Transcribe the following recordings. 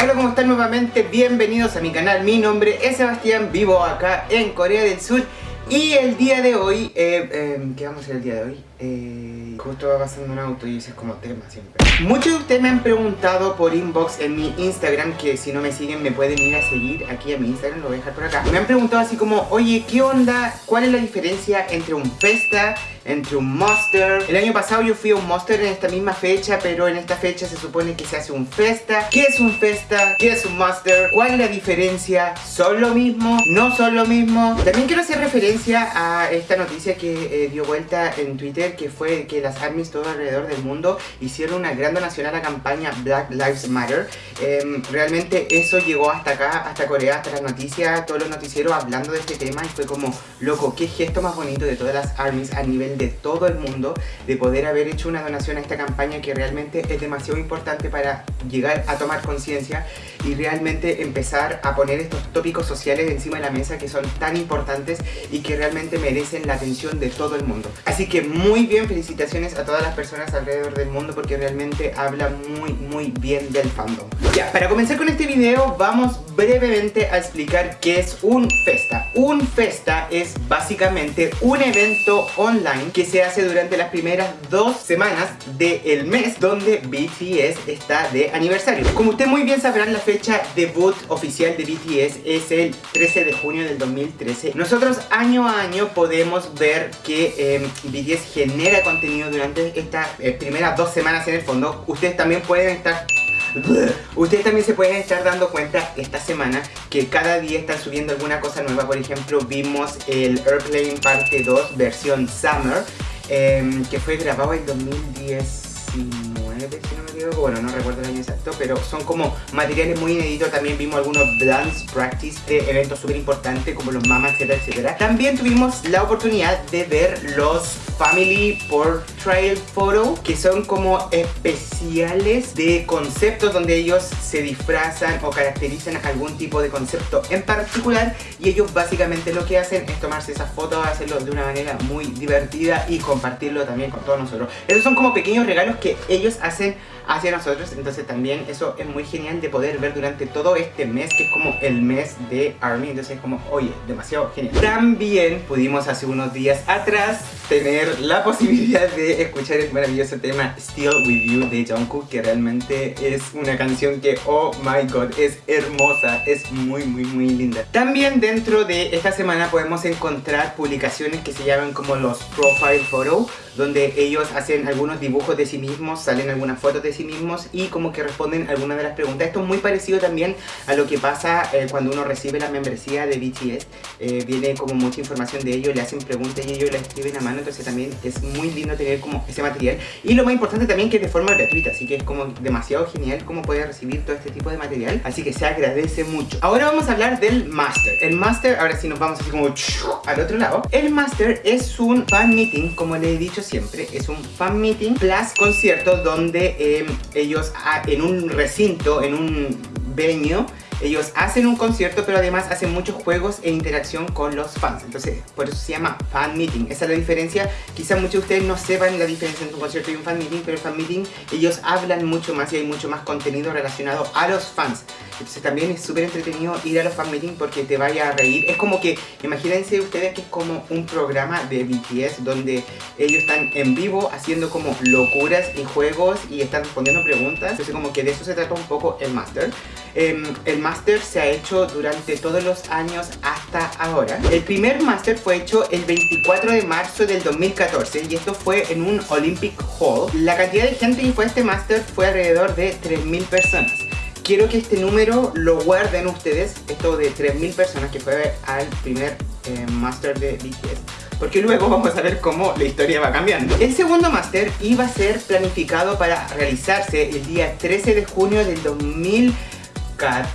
Hola, ¿cómo están nuevamente? Bienvenidos a mi canal. Mi nombre es Sebastián, vivo acá en Corea del Sur. Y el día de hoy, eh, eh, ¿qué vamos a hacer el día de hoy? Eh, justo va pasando un auto y ese es como tema siempre Muchos de ustedes me han preguntado por inbox en mi Instagram Que si no me siguen me pueden ir a seguir aquí a mi Instagram, lo voy a dejar por acá Me han preguntado así como, oye, ¿qué onda? ¿Cuál es la diferencia entre un Festa, entre un Monster? El año pasado yo fui a un Monster en esta misma fecha Pero en esta fecha se supone que se hace un Festa ¿Qué es un Festa? ¿Qué es un Monster? ¿Cuál es la diferencia? ¿Son lo mismo? ¿No son lo mismo? También quiero hacer referencia a esta noticia que eh, dio vuelta en Twitter que fue que las armies todo alrededor del mundo hicieron una gran donación a la campaña Black Lives Matter. Em, realmente eso llegó hasta acá, hasta Corea, hasta las noticias, todos los noticieros hablando de este tema y fue como, loco, qué gesto más bonito de todas las armies a nivel de todo el mundo de poder haber hecho una donación a esta campaña que realmente es demasiado importante para llegar a tomar conciencia y realmente empezar a poner estos tópicos sociales encima de la mesa que son tan importantes y que realmente merecen la atención de todo el mundo. Así que muy bien, felicitaciones a todas las personas alrededor del mundo porque realmente habla muy muy bien del fandom. Ya, para comenzar con este video vamos brevemente a explicar qué es un Festa. Un Festa es básicamente un evento online que se hace durante las primeras dos semanas del mes donde BTS está de aniversario. Como usted muy bien sabrán, la fecha debut oficial de BTS es el 13 de junio del 2013. Nosotros año a año podemos ver que eh, BTS genera contenido durante estas eh, primeras dos semanas en el fondo, ustedes también pueden estar Ustedes también se pueden estar dando cuenta esta semana que cada día están subiendo alguna cosa nueva. Por ejemplo, vimos el Airplane parte 2 versión Summer, em, que fue grabado en 2019, bueno, no recuerdo el año exacto, pero son como materiales muy inéditos. También vimos algunos dance practice de eventos súper importantes como los Mama, etcétera, etcétera. También tuvimos la oportunidad de ver los Family Portrait Photo, que son como especiales de conceptos donde ellos se disfrazan o caracterizan algún tipo de concepto en particular y ellos básicamente lo que hacen es tomarse esas fotos, hacerlo de una manera muy divertida y compartirlo también con todos nosotros. Esos son como pequeños regalos que ellos hacen hacia nosotros, entonces también eso es muy genial de poder ver durante todo este mes, que es como el mes de ARMY, entonces es como, oye, demasiado genial. También pudimos hace unos días atrás tener la posibilidad de escuchar el maravilloso tema Still With You de Jungkook, que realmente es una canción que, oh my god, es hermosa, es muy muy muy linda. También dentro de esta semana podemos encontrar publicaciones que se llaman como los Profile Photo, donde ellos hacen algunos dibujos de sí mismos, salen algunas fotos de sí mismos y como que responden algunas de las preguntas. Esto es muy parecido también a lo que pasa eh, cuando uno recibe la membresía de BTS. Eh, viene como mucha información de ellos, le hacen preguntas y ellos la escriben a mano, entonces también es muy lindo tener como ese material. Y lo más importante también que es de forma gratuita, así que es como demasiado genial cómo puede recibir todo este tipo de material. Así que se agradece mucho. Ahora vamos a hablar del Master. El Master, ahora sí nos vamos así como al otro lado. El Master es un fan meeting, como le he dicho siempre, es un fan meeting plus concierto donde eh, ellos ah, en un recinto, en un venue, ellos hacen un concierto, pero además hacen muchos juegos e interacción con los fans. Entonces, por eso se llama fan meeting. Esa es la diferencia. Quizás muchos de ustedes no sepan la diferencia entre un concierto y un fan meeting, pero el fan meeting ellos hablan mucho más y hay mucho más contenido relacionado a los fans. Entonces también es súper entretenido ir a los fan meetings porque te vaya a reír. Es como que, imagínense ustedes que es como un programa de BTS donde ellos están en vivo haciendo como locuras y juegos y están respondiendo preguntas. Entonces como que de eso se trata un poco el Master. Em, el Master se ha hecho durante todos los años hasta ahora. El primer Master fue hecho el 24 de marzo del 2014 y esto fue en un Olympic Hall. La cantidad de gente que fue a este Master fue alrededor de 3.000 personas quiero que este número lo guarden ustedes, esto de 3.000 personas que fue al primer eh, Master de BTS porque luego vamos a ver cómo la historia va cambiando. El segundo Master iba a ser planificado para realizarse el día 13 de junio del 2000,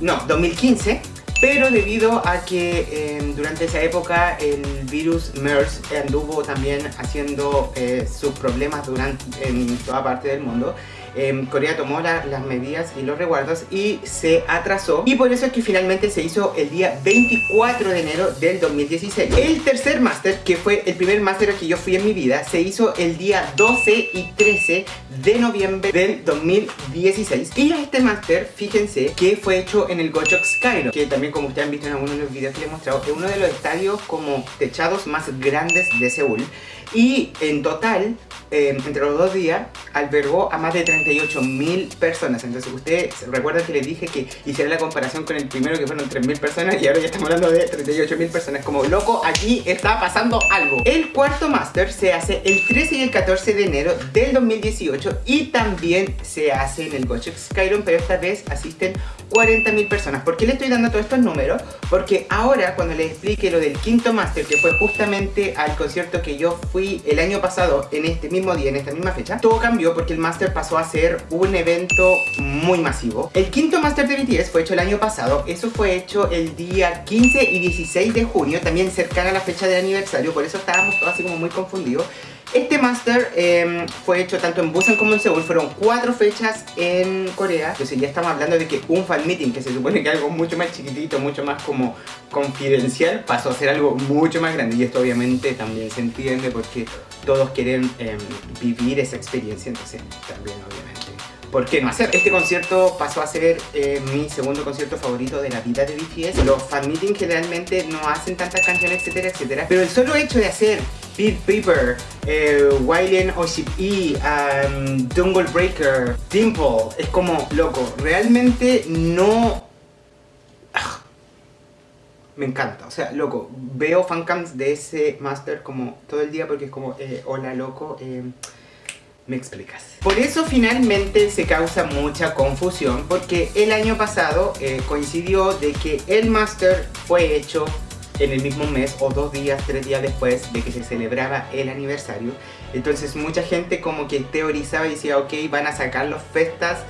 no, 2015 pero debido a que eh, durante esa época el virus MERS anduvo también haciendo eh, sus problemas durante, en toda parte del mundo em, Corea tomó las medidas y los reguardos y se atrasó. Y por eso es que finalmente se hizo el día 24 de enero del 2016. El tercer máster, que fue el primer máster que yo fui en mi vida, se hizo el día 12 y 13 de noviembre del 2016. Y este máster, fíjense, que fue hecho en el Gochok Skyro, que también como ustedes han visto en algunos de los videos que les he mostrado, es uno de los estadios como techados más grandes de Seúl. Y en total Em, entre los dos días albergó a más de 38 mil personas. Entonces ustedes recuerdan que les dije que hiciera la comparación con el primero que fueron 3 mil personas y ahora ya estamos hablando de 38 mil personas. Como loco, aquí está pasando algo. El cuarto máster se hace el 13 y el 14 de enero del 2018 y también se hace en el Gochek Skyrim, pero esta vez asisten 40 mil personas. ¿Por qué le estoy dando todos estos números? Porque ahora cuando les explique lo del quinto máster, que fue justamente al concierto que yo fui el año pasado en este mismo mismo día, en esta misma fecha, todo cambió porque el Master pasó a ser un evento muy masivo. El quinto Master de BTS fue hecho el año pasado, eso fue hecho el día 15 y 16 de junio, también cercana a la fecha del aniversario, por eso estábamos todos así como muy confundidos. Este Master em, fue hecho tanto en Busan como en Seúl, fueron cuatro fechas en Corea. Entonces ya estamos hablando de que un fan meeting, que se supone que algo mucho más chiquitito, mucho más como confidencial, pasó a ser algo mucho más grande. Y esto obviamente también se entiende porque todos quieren em, vivir esa experiencia, entonces también obviamente ¿por qué no hacer? Este concierto pasó a ser eh, mi segundo concierto favorito de la vida de BTS. Los fan meetings generalmente no hacen tantas canciones, etcétera, etcétera. Pero el solo hecho de hacer Beat Paper, eh, Wailen E, um, Breaker, Dimple, es como, loco, realmente no... Ah, me encanta, o sea, loco, veo fancams de ese master como todo el día porque es como, eh, hola loco, eh, me explicas. Por eso finalmente se causa mucha confusión porque el año pasado eh, coincidió de que el Master fue hecho en el mismo mes o dos días, tres días después de que se celebraba el aniversario. Entonces mucha gente como que teorizaba y decía, ok, van a sacar los festas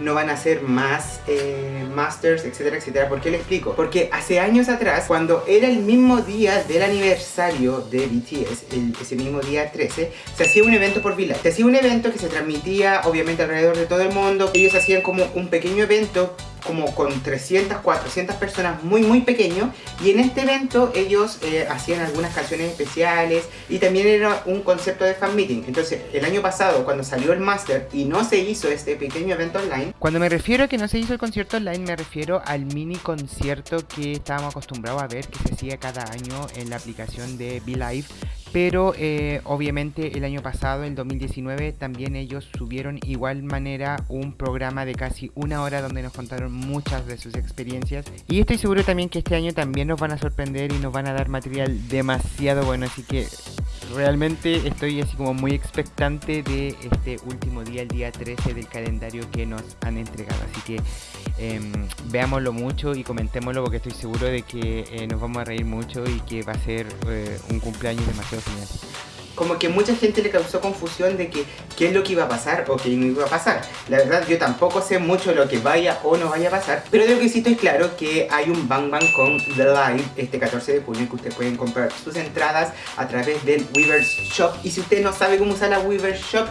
no van a hacer más eh, masters, etcétera, etcétera. ¿Por qué le explico? Porque hace años atrás, cuando era el mismo día del aniversario de BTS, ese mismo día 13, se hacía un evento por Villa. Se hacía un evento que se transmitía obviamente alrededor de todo el mundo. Ellos hacían como un pequeño evento como con 300, 400 personas muy muy pequeño y en este evento ellos eh, hacían algunas canciones especiales y también era un concepto de fan meeting. Entonces el año pasado cuando salió el Master y no se hizo este pequeño evento online cuando me refiero a que no se hizo el concierto online me refiero al mini concierto que estábamos acostumbrados a ver que se hacía cada año en la aplicación de Live pero eh, obviamente el año pasado, el 2019, también ellos subieron igual manera un programa de casi una hora donde nos contaron muchas de sus experiencias. Y estoy seguro también que este año también nos van a sorprender y nos van a dar material demasiado bueno, así que realmente estoy así como muy expectante de este último día, el día 13 del calendario que nos han entregado. Así que em, veámoslo mucho y comentémoslo porque estoy seguro de que eh, nos vamos a reír mucho y que va a ser eh, un cumpleaños demasiado genial como que mucha gente le causó confusión de que qué es lo que iba a pasar o qué no iba a pasar. La verdad yo tampoco sé mucho lo que vaya o no vaya a pasar, pero de lo que sí estoy claro que hay un Bang Bang con The Live este 14 de junio que ustedes pueden comprar sus entradas a través del Weavers Shop y si usted no sabe cómo usar la Weavers Shop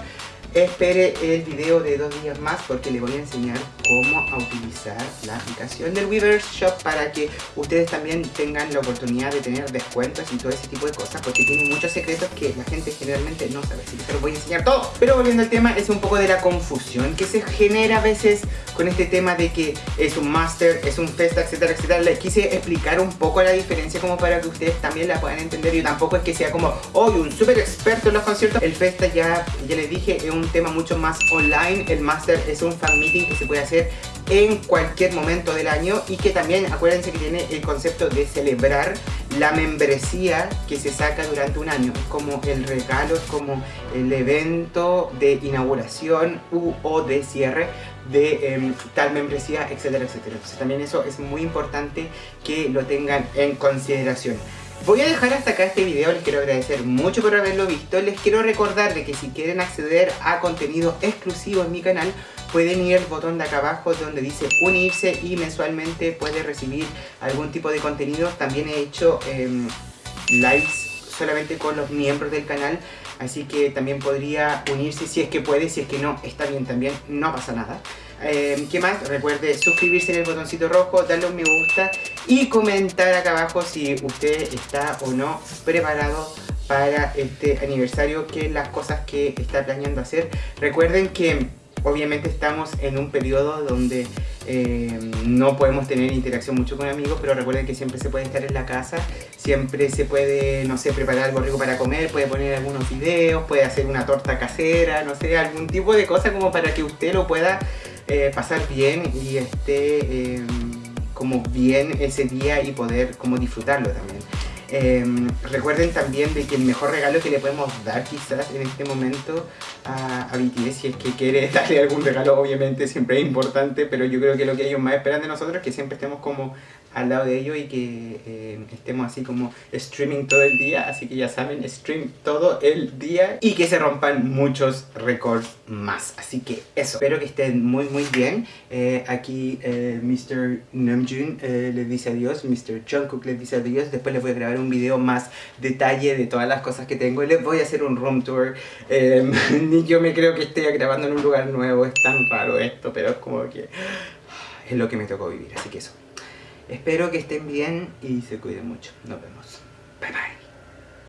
espere el video de dos días más porque le voy a enseñar cómo utilizar la aplicación del Weavers Shop para que ustedes también tengan la oportunidad de tener descuentos y todo ese tipo de cosas porque tiene muchos secretos que la gente generalmente no sabe, así que se los voy a enseñar todo. Pero volviendo al tema, es un poco de la confusión que se genera a veces con este tema de que es un master, es un festa, etcétera, etcétera. Les quise explicar un poco la diferencia como para que ustedes también la puedan entender. y tampoco es que sea como, hoy un súper experto en los conciertos. El festa ya, ya les dije, es un un tema mucho más online. El Master es un fan meeting que se puede hacer en cualquier momento del año y que también acuérdense que tiene el concepto de celebrar la membresía que se saca durante un año. Como el regalo, como el evento de inauguración u o de cierre de em, tal membresía, etcétera, etcétera. Entonces también eso es muy importante que lo tengan en consideración. Voy a dejar hasta acá este video, les quiero agradecer mucho por haberlo visto. Les quiero recordar de que si quieren acceder a contenido exclusivo en mi canal, pueden ir al botón de acá abajo donde dice unirse y mensualmente puede recibir algún tipo de contenido. También he hecho eh, lives solamente con los miembros del canal así que también podría unirse si es que puede, si es que no, está bien también, no pasa nada. Eh, ¿Qué más? Recuerde suscribirse en el botoncito rojo, darle un me gusta y comentar acá abajo si usted está o no preparado para este aniversario, que las cosas que está planeando hacer. Recuerden que obviamente estamos en un periodo donde eh, no podemos tener interacción mucho con amigos, pero recuerden que siempre se puede estar en la casa, siempre se puede, no sé, preparar algo rico para comer, puede poner algunos videos, puede hacer una torta casera, no sé, algún tipo de cosa como para que usted lo pueda eh, pasar bien y esté em, como bien ese día y poder como disfrutarlo también. Em, recuerden también de que el mejor regalo que le podemos dar quizás en este momento a, a, si es que quiere darle algún regalo obviamente siempre es importante pero yo creo que lo que ellos más esperan de nosotros es que siempre estemos como al lado de ellos y que eh, estemos así como streaming todo el día, así que ya saben, stream todo el día y que se rompan muchos récords más, así que eso, espero que estén muy muy bien, eh, aquí eh, Mr. Namjoon eh, les dice adiós, Mr. Jungkook les dice adiós, después les voy a grabar un video más detalle de todas las cosas que tengo, les voy a hacer un room tour, ni yo me creo que esté grabando en un lugar nuevo, es tan raro esto, pero es como que es lo que me tocó vivir, así que eso. Espero que estén bien y se cuiden mucho. Nos vemos. Bye bye.